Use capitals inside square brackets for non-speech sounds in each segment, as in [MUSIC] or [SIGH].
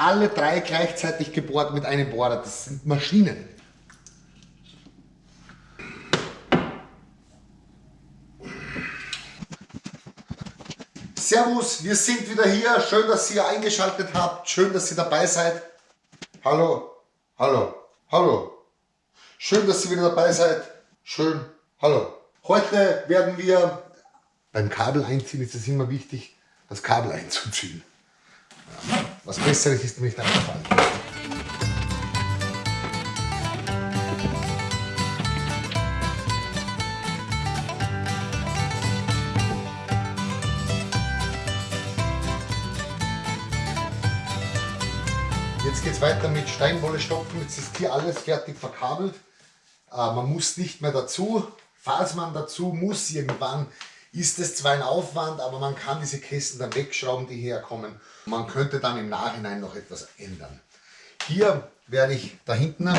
alle drei gleichzeitig gebohrt mit einem Bohrer. Das sind Maschinen. Servus, wir sind wieder hier. Schön, dass ihr eingeschaltet habt. Schön, dass ihr dabei seid. Hallo, hallo, hallo. Schön, dass ihr wieder dabei seid. Schön, hallo. Heute werden wir beim Kabel einziehen, ist es immer wichtig, das Kabel einzuziehen. Was Besseres ist mir nicht eingefallen. Jetzt geht es weiter mit Steinwolle stopfen. Jetzt ist hier alles fertig verkabelt. Äh, man muss nicht mehr dazu. Falls man dazu muss irgendwann, ist es zwar ein Aufwand, aber man kann diese Kästen dann wegschrauben, die herkommen. Man könnte dann im Nachhinein noch etwas ändern. Hier werde ich da hinten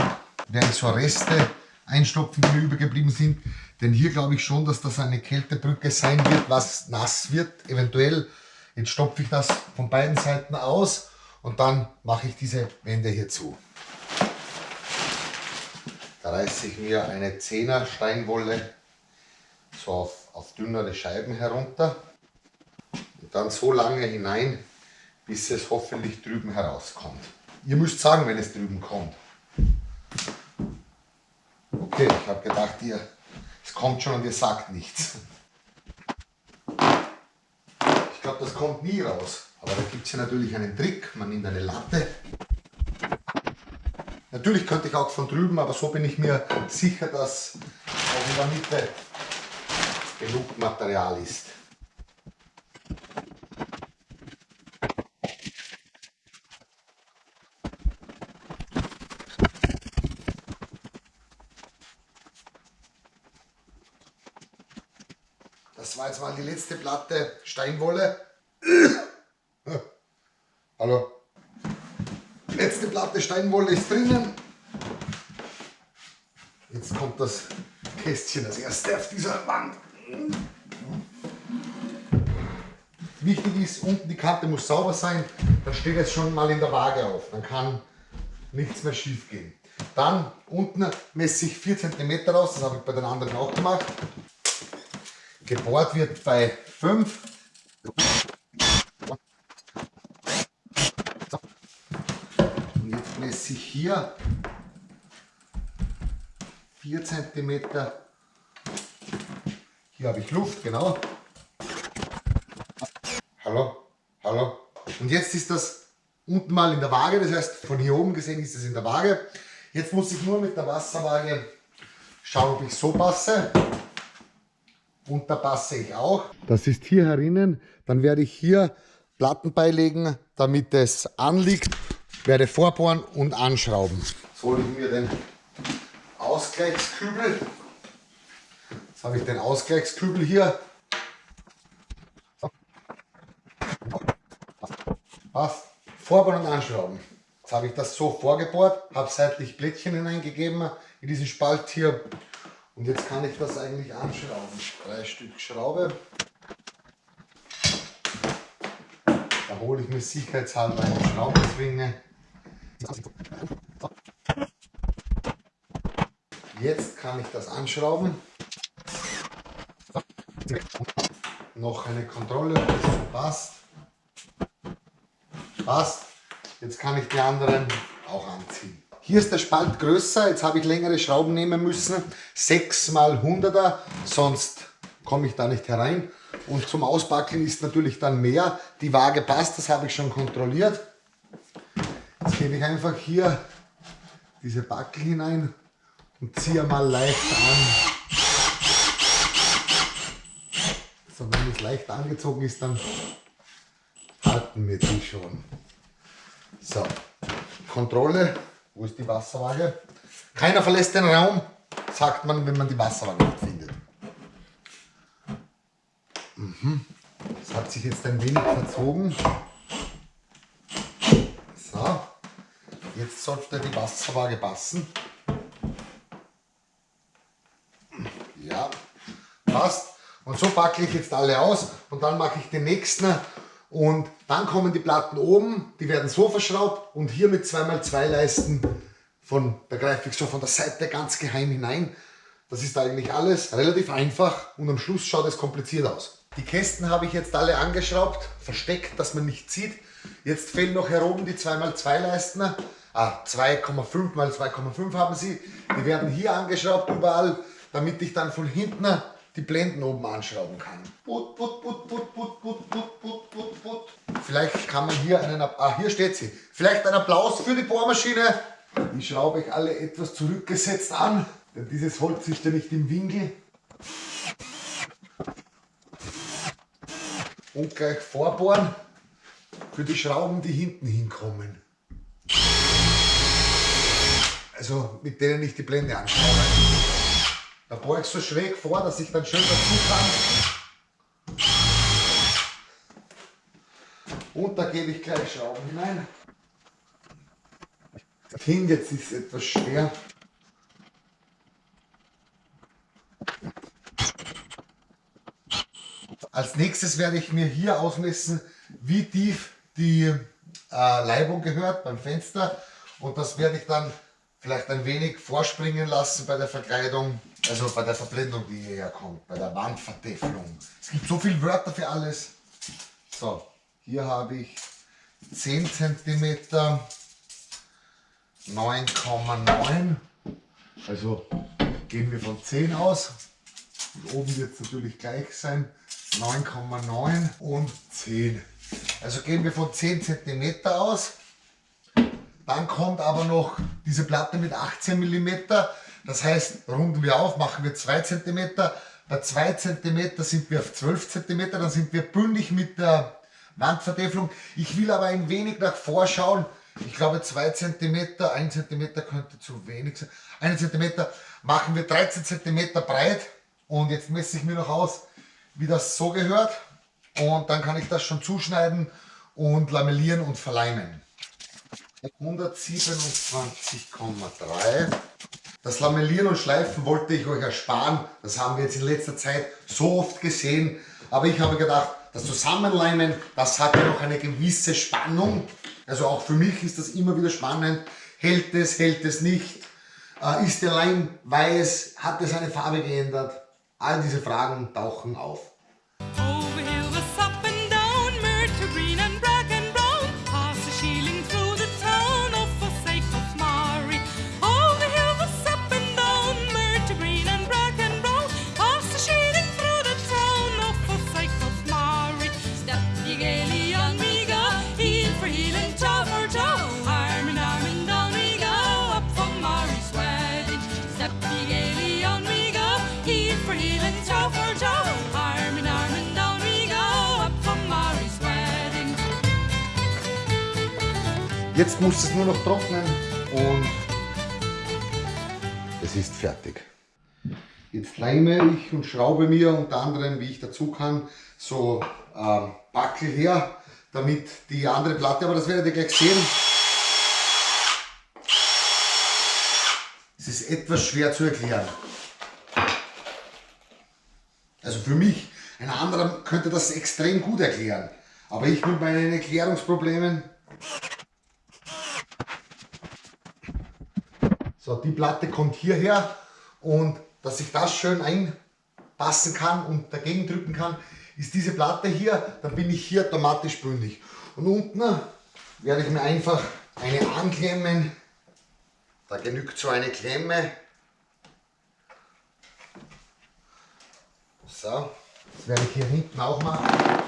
werde so Reste einstopfen, die mir übergeblieben sind. Denn hier glaube ich schon, dass das eine Kältebrücke sein wird, was nass wird. Eventuell, jetzt stopfe ich das von beiden Seiten aus und dann mache ich diese Wände hier zu. Da reiße ich mir eine 10er Steinwolle so auf auf dünnere Scheiben herunter und dann so lange hinein, bis es hoffentlich drüben herauskommt. Ihr müsst sagen, wenn es drüben kommt. Okay, ich habe gedacht, ihr, es kommt schon und ihr sagt nichts. Ich glaube, das kommt nie raus. Aber da gibt es ja natürlich einen Trick. Man nimmt eine Latte. Natürlich könnte ich auch von drüben, aber so bin ich mir sicher, dass auch in der Mitte genug Material ist. Das war jetzt mal die letzte Platte Steinwolle. [COUGHS] Hallo. Letzte Platte Steinwolle ist drinnen. Jetzt kommt das Kästchen, das erste auf dieser Wand. Wichtig ist, unten die Kante muss sauber sein, dann steht es schon mal in der Waage auf, dann kann nichts mehr schief gehen. Dann unten messe ich 4 cm raus, das habe ich bei den anderen auch gemacht. Gebohrt wird bei 5. Und jetzt messe ich hier 4 cm hier habe ich Luft, genau. Hallo, hallo. Und jetzt ist das unten mal in der Waage, das heißt von hier oben gesehen ist es in der Waage. Jetzt muss ich nur mit der Wasserwaage schauen, ob ich so passe. Und da passe ich auch. Das ist hier herinnen. Dann werde ich hier Platten beilegen, damit es anliegt. Werde vorbohren und anschrauben. Jetzt hole ich mir den Ausgleichskübel. Jetzt habe ich den Ausgleichskübel hier. Passt. Vorbauen und anschrauben. Jetzt habe ich das so vorgebohrt, habe seitlich Blättchen hineingegeben in diesen Spalt hier. Und jetzt kann ich das eigentlich anschrauben. Drei Stück Schraube. Da hole ich mir sicherheitshalber eine Schraubenzwinge. Jetzt kann ich das anschrauben. Noch eine Kontrolle, passt. Passt. Jetzt kann ich die anderen auch anziehen. Hier ist der Spalt größer, jetzt habe ich längere Schrauben nehmen müssen. 6 mal 100er, sonst komme ich da nicht herein. Und zum Ausbackeln ist natürlich dann mehr. Die Waage passt, das habe ich schon kontrolliert. Jetzt gebe ich einfach hier diese Backel hinein und ziehe mal leicht an. So, wenn es leicht angezogen ist, dann halten wir die schon. So, Kontrolle. Wo ist die Wasserwaage? Keiner verlässt den Raum, sagt man, wenn man die Wasserwaage nicht findet. Mhm. Das hat sich jetzt ein wenig verzogen. So, jetzt sollte die Wasserwaage passen. Ja, passt. Und so packe ich jetzt alle aus und dann mache ich den nächsten Und dann kommen die Platten oben, die werden so verschraubt und hier mit 2x2 Leisten von der Greifwechsel von der Seite ganz geheim hinein. Das ist eigentlich alles relativ einfach und am Schluss schaut es kompliziert aus. Die Kästen habe ich jetzt alle angeschraubt, versteckt, dass man nicht sieht. Jetzt fehlen noch hier oben die 2x2 Leisten. Ah, 2,5 x 2,5 haben sie. Die werden hier angeschraubt überall, damit ich dann von hinten die Blenden oben anschrauben kann. Put, put, put, put, put, put, put, put, put, put. Vielleicht kann man hier einen, ah hier steht sie. Vielleicht ein Applaus für die Bohrmaschine. Die schraube ich alle etwas zurückgesetzt an, denn dieses Holz ist ja nicht im Winkel. Und gleich vorbohren für die Schrauben, die hinten hinkommen. Also mit denen ich die Blende anschraube. Da ich so schräg vor, dass ich dann schön dazu kann. Und da gebe ich gleich Schrauben hinein. Hin, jetzt ist es etwas schwer. Als nächstes werde ich mir hier ausmessen, wie tief die äh, Leibung gehört beim Fenster. Und das werde ich dann vielleicht ein wenig vorspringen lassen bei der Verkleidung. Also bei der Verblendung, die hierher kommt, bei der Wandvertäfelung. Es gibt so viele Wörter für alles. So, hier habe ich 10 cm, 9,9. Also gehen wir von 10 aus. Und oben wird es natürlich gleich sein. 9,9 und 10. Also gehen wir von 10 cm aus. Dann kommt aber noch diese Platte mit 18 mm. Das heißt, runden wir auf, machen wir 2 cm. Bei 2 cm sind wir auf 12 cm, dann sind wir bündig mit der Wandvertäfelung. Ich will aber ein wenig nach vorschauen. Ich glaube 2 cm, 1 cm könnte zu wenig sein. 1 cm machen wir 13 cm breit und jetzt messe ich mir noch aus, wie das so gehört. Und dann kann ich das schon zuschneiden und lamellieren und verleimen. 127,3 das Lamellieren und Schleifen wollte ich euch ersparen. Das haben wir jetzt in letzter Zeit so oft gesehen. Aber ich habe gedacht, das Zusammenleimen, das hat ja noch eine gewisse Spannung. Also auch für mich ist das immer wieder spannend. Hält es, hält es nicht? Äh, ist der Leim weiß? Hat es seine Farbe geändert? All diese Fragen tauchen auf. Jetzt muss es nur noch trocknen und es ist fertig. Jetzt leime ich und schraube mir unter anderem, wie ich dazu kann, so äh, Backel her, damit die andere Platte, aber das werdet ihr gleich sehen. Es ist etwas schwer zu erklären. Also für mich, ein anderer könnte das extrem gut erklären. Aber ich mit meinen Erklärungsproblemen So, die Platte kommt hierher und dass ich das schön einpassen kann und dagegen drücken kann, ist diese Platte hier, dann bin ich hier automatisch bündig. Und unten werde ich mir einfach eine anklemmen. Da genügt so eine Klemme. So, das werde ich hier hinten auch machen.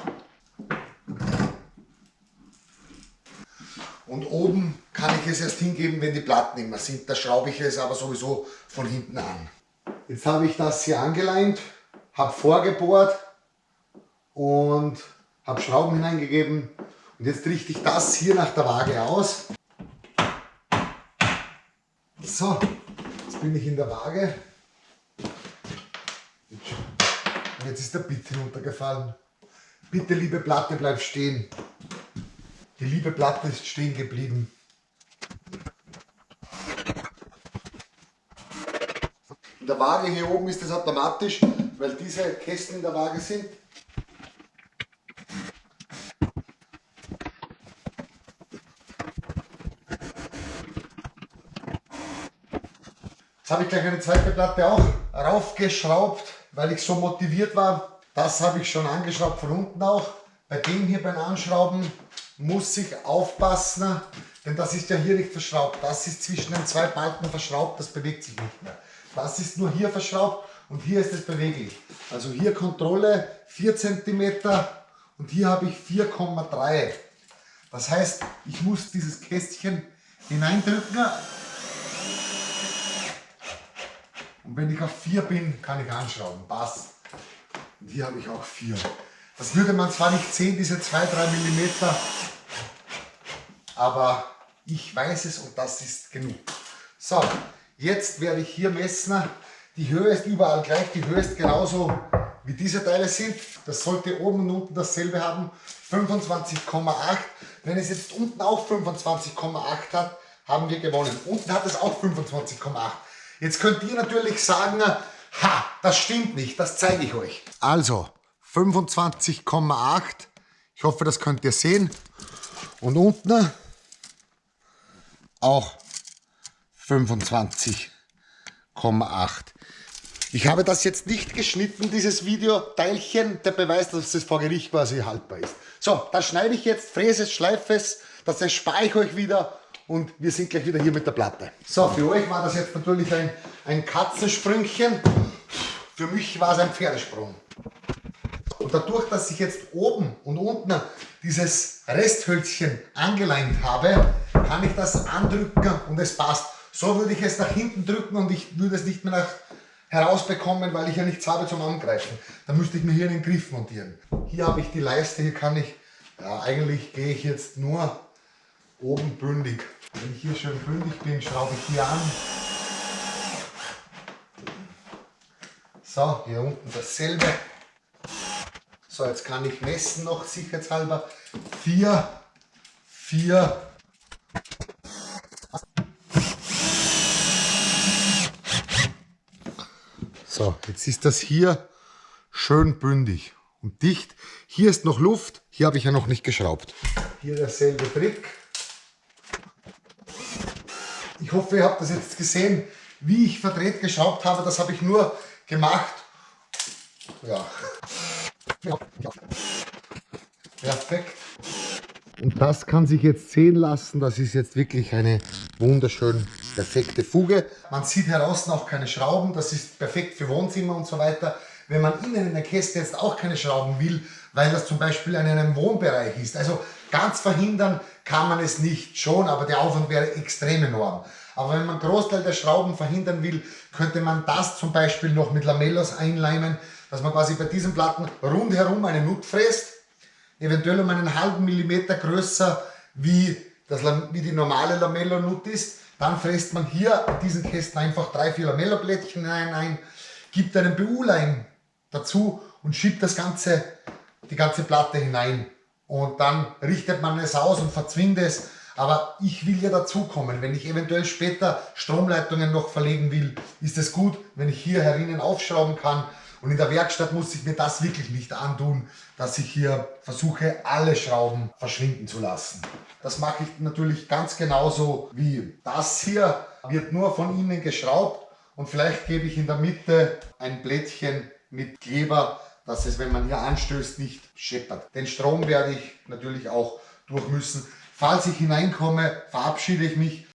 Und oben kann ich es erst hingeben, wenn die Platten immer sind. Da schraube ich es aber sowieso von hinten an. Jetzt habe ich das hier angeleimt, habe vorgebohrt und habe Schrauben hineingegeben. Und jetzt richte ich das hier nach der Waage aus. So, jetzt bin ich in der Waage. Und jetzt ist der Bit hinuntergefallen. Bitte, liebe Platte, bleib stehen. Die liebe Platte ist stehen geblieben. In der Waage hier oben ist das automatisch, weil diese Kästen in der Waage sind. Jetzt habe ich gleich eine zweite Platte auch raufgeschraubt, weil ich so motiviert war. Das habe ich schon angeschraubt von unten auch. Bei dem hier beim Anschrauben muss ich aufpassen, denn das ist ja hier nicht verschraubt. Das ist zwischen den zwei Balken verschraubt, das bewegt sich nicht mehr. Das ist nur hier verschraubt und hier ist es beweglich. Also hier Kontrolle 4 cm und hier habe ich 4,3. Das heißt, ich muss dieses Kästchen hineindrücken und wenn ich auf 4 bin, kann ich anschrauben. Passt. Und hier habe ich auch 4. Das würde man zwar nicht sehen, diese 2-3 mm, aber ich weiß es und das ist genug. So, jetzt werde ich hier messen. Die Höhe ist überall gleich, die Höhe ist genauso wie diese Teile sind. Das sollte oben und unten dasselbe haben. 25,8. Wenn es jetzt unten auch 25,8 hat, haben wir gewonnen. Unten hat es auch 25,8. Jetzt könnt ihr natürlich sagen, ha, das stimmt nicht, das zeige ich euch. Also, 25,8. Ich hoffe, das könnt ihr sehen. Und unten auch 25,8. Ich habe das jetzt nicht geschnitten, dieses Videoteilchen, der Beweis, dass es vor Gericht quasi haltbar ist. So, das schneide ich jetzt, fräse es, schleife es, das erspare ich euch wieder und wir sind gleich wieder hier mit der Platte. So, für euch war das jetzt natürlich ein, ein Katzensprüngchen, für mich war es ein Pferdesprung. Und dadurch, dass ich jetzt oben und unten dieses Resthölzchen angeleimt habe, kann ich das andrücken und es passt. So würde ich es nach hinten drücken und ich würde es nicht mehr nach herausbekommen, weil ich ja nichts habe zum Angreifen. Dann müsste ich mir hier einen Griff montieren. Hier habe ich die Leiste, hier kann ich, ja eigentlich gehe ich jetzt nur oben bündig. Wenn ich hier schön bündig bin, schraube ich hier an. So, hier unten dasselbe. So, jetzt kann ich messen noch sicherheitshalber. 4, 4, So, jetzt ist das hier schön bündig und dicht. Hier ist noch Luft, hier habe ich ja noch nicht geschraubt. Hier derselbe Trick. Ich hoffe, ihr habt das jetzt gesehen, wie ich verdreht geschraubt habe. Das habe ich nur gemacht. Ja. Perfekt. Und das kann sich jetzt sehen lassen. Das ist jetzt wirklich eine wunderschön perfekte Fuge. Man sieht heraus auch keine Schrauben. Das ist perfekt für Wohnzimmer und so weiter. Wenn man innen in der Käste jetzt auch keine Schrauben will, weil das zum Beispiel in einem Wohnbereich ist. Also ganz verhindern kann man es nicht schon, aber der Aufwand wäre extrem enorm. Aber wenn man einen Großteil der Schrauben verhindern will, könnte man das zum Beispiel noch mit Lamellos einleimen, dass man quasi bei diesen Platten rundherum eine Nut fräst, eventuell um einen halben Millimeter größer wie, das, wie die normale Lamellonut ist. Dann fräst man hier in diesen Kästen einfach drei, vier Lamelloblättchen ein, gibt einen BU-Leim dazu und schiebt das ganze, die ganze Platte hinein. Und dann richtet man es aus und verzwingt es aber ich will ja dazukommen. Wenn ich eventuell später Stromleitungen noch verlegen will, ist es gut, wenn ich hier herinnen aufschrauben kann. Und in der Werkstatt muss ich mir das wirklich nicht antun, dass ich hier versuche, alle Schrauben verschwinden zu lassen. Das mache ich natürlich ganz genauso wie das hier. Wird nur von innen geschraubt und vielleicht gebe ich in der Mitte ein Blättchen mit Kleber, dass es, wenn man hier anstößt, nicht scheppert. Den Strom werde ich natürlich auch durch müssen. Falls ich hineinkomme, verabschiede ich mich